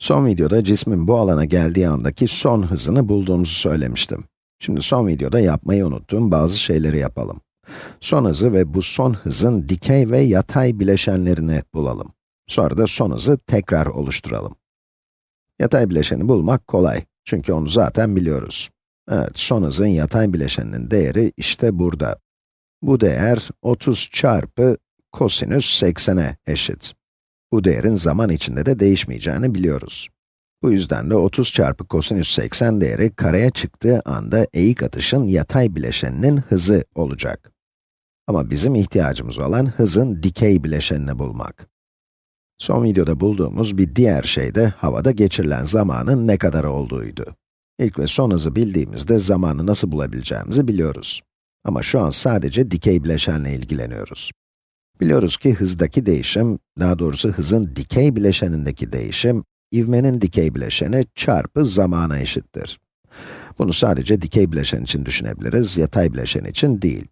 Son videoda cismin bu alana geldiği andaki son hızını bulduğumuzu söylemiştim. Şimdi son videoda yapmayı unuttuğum bazı şeyleri yapalım. Son hızı ve bu son hızın dikey ve yatay bileşenlerini bulalım. Sonra da son hızı tekrar oluşturalım. Yatay bileşeni bulmak kolay. Çünkü onu zaten biliyoruz. Evet, son hızın yatay bileşeninin değeri işte burada. Bu değer 30 çarpı kosinüs 80'e eşit. Bu değerin zaman içinde de değişmeyeceğini biliyoruz. Bu yüzden de 30 çarpı kosinüs 80 değeri kareye çıktığı anda eğik atışın yatay bileşeninin hızı olacak. Ama bizim ihtiyacımız olan hızın dikey bileşenini bulmak. Son videoda bulduğumuz bir diğer şey de havada geçirilen zamanın ne kadar olduğuydu. İlk ve son hızı bildiğimizde zamanı nasıl bulabileceğimizi biliyoruz. Ama şu an sadece dikey bileşenle ilgileniyoruz. Biliyoruz ki hızdaki değişim, daha doğrusu hızın dikey bileşenindeki değişim, ivmenin dikey bileşeni çarpı zamana eşittir. Bunu sadece dikey bileşen için düşünebiliriz, yatay bileşen için değil.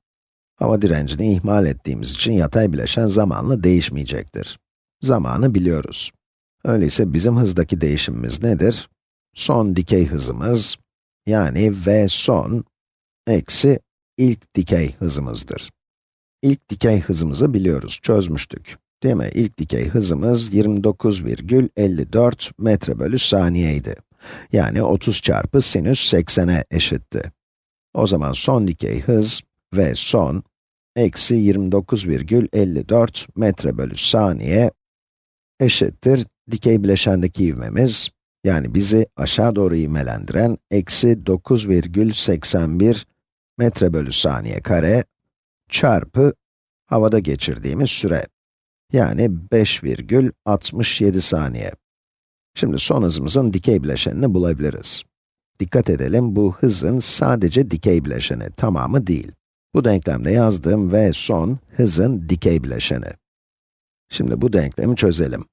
Hava direncini ihmal ettiğimiz için yatay bileşen zamanla değişmeyecektir. Zamanı biliyoruz. Öyleyse bizim hızdaki değişimimiz nedir? Son dikey hızımız, yani v son, eksi ilk dikey hızımızdır. İlk dikey hızımızı biliyoruz, çözmüştük. Değil mi? İlk dikey hızımız 29,54 metre bölü saniyeydi. Yani 30 çarpı sinüs 80'e eşitti. O zaman son dikey hız ve son eksi 29,54 metre bölü saniye eşittir dikey bileşendeki ivmemiz, yani bizi aşağı doğru ivmelendiren eksi 9,81 metre bölü saniye kare çarpı havada geçirdiğimiz süre. Yani 5,67 saniye. Şimdi son hızımızın dikey bileşenini bulabiliriz. Dikkat edelim, bu hızın sadece dikey bileşeni, tamamı değil. Bu denklemde yazdığım v son, hızın dikey bileşeni. Şimdi bu denklemi çözelim.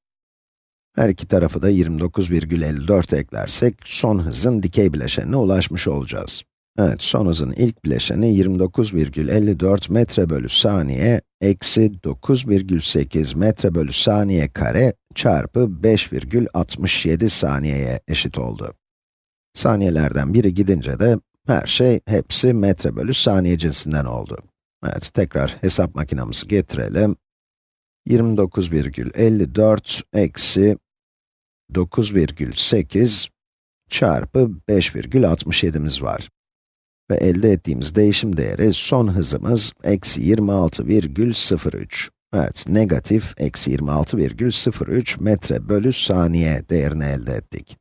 Her iki tarafı da 29,54 eklersek, son hızın dikey bileşenine ulaşmış olacağız. Evet, son hızın ilk bileşeni 29,54 metre bölü saniye, eksi 9,8 metre bölü saniye kare çarpı 5,67 saniyeye eşit oldu. Saniyelerden biri gidince de her şey hepsi metre bölü saniye cinsinden oldu. Evet, tekrar hesap makinamızı getirelim. 29,54 eksi 9,8 çarpı 5,67'miz var. Ve elde ettiğimiz değişim değeri son hızımız eksi 26,03. Evet, negatif eksi 26,03 metre bölü saniye değerini elde ettik.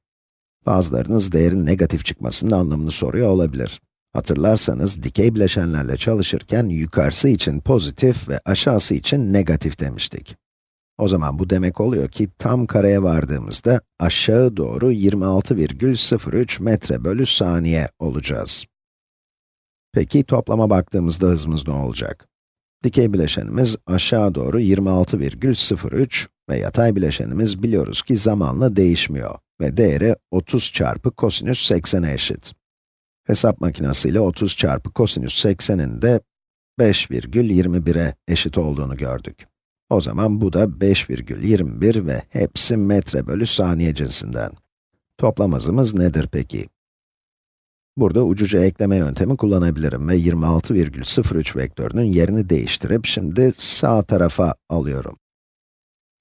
Bazılarınız değerin negatif çıkmasının anlamını soruyor olabilir. Hatırlarsanız dikey bileşenlerle çalışırken yukarısı için pozitif ve aşağısı için negatif demiştik. O zaman bu demek oluyor ki tam kareye vardığımızda aşağı doğru 26,03 metre bölü saniye olacağız. Peki toplama baktığımızda hızımız ne olacak? Dikey bileşenimiz aşağı doğru 26,03 ve yatay bileşenimiz biliyoruz ki zamanla değişmiyor ve değeri 30 çarpı kosinüs 80'e eşit. Hesap makinesiyle 30 çarpı kosinüs 80'in de 5,21'e eşit olduğunu gördük. O zaman bu da 5,21 ve hepsi metre bölü saniye cinsinden. Toplam hızımız nedir peki? Burada ucuca ekleme yöntemi kullanabilirim ve 26,03 vektörünün yerini değiştirip şimdi sağ tarafa alıyorum.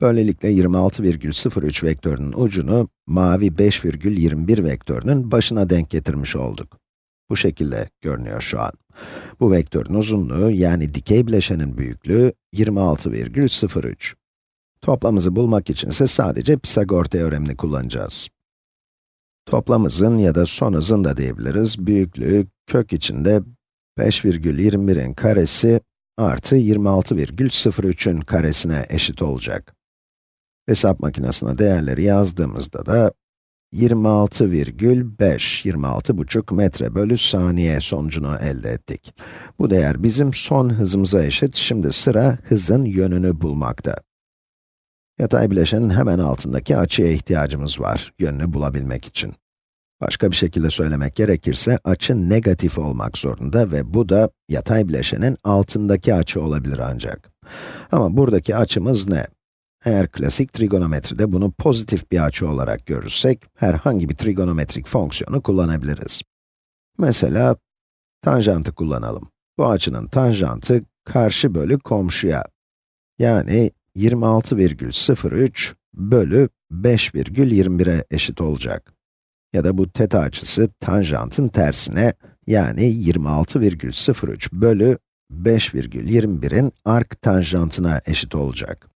Böylelikle 26,03 vektörünün ucunu mavi 5,21 vektörünün başına denk getirmiş olduk. Bu şekilde görünüyor şu an. Bu vektörün uzunluğu, yani dikey bileşenin büyüklüğü 26,03. Toplamımızı bulmak için ise sadece Pisagor teoremini kullanacağız. Toplam hızın ya da son hızın da diyebiliriz, büyüklüğü kök içinde 5,21'in karesi artı 26,03'ün karesine eşit olacak. Hesap makinesine değerleri yazdığımızda da 26,5, 26,5 metre bölü saniye sonucunu elde ettik. Bu değer bizim son hızımıza eşit, şimdi sıra hızın yönünü bulmakta. Yatay bileşenin hemen altındaki açıya ihtiyacımız var, yönünü bulabilmek için. Başka bir şekilde söylemek gerekirse, açı negatif olmak zorunda ve bu da yatay bileşenin altındaki açı olabilir ancak. Ama buradaki açımız ne? Eğer klasik trigonometride bunu pozitif bir açı olarak görürsek, herhangi bir trigonometrik fonksiyonu kullanabiliriz. Mesela, tanjantı kullanalım. Bu açının tanjantı, karşı bölü komşuya. Yani 26,03 bölü 5,21'e eşit olacak. Ya da bu teta açısı tanjantın tersine, yani 26,03 bölü 5,21'in ark tanjantına eşit olacak.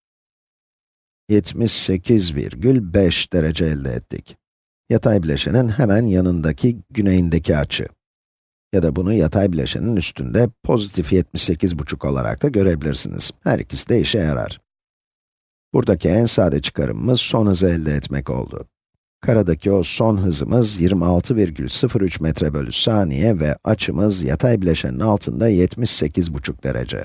78,5 derece elde ettik. Yatay bileşenin hemen yanındaki güneyindeki açı. Ya da bunu yatay bileşenin üstünde pozitif 78,5 olarak da görebilirsiniz. Her ikisi de işe yarar. Buradaki en sade çıkarımımız son hızı elde etmek oldu. Karadaki o son hızımız 26,03 metre bölü saniye ve açımız yatay bileşenin altında 78,5 derece.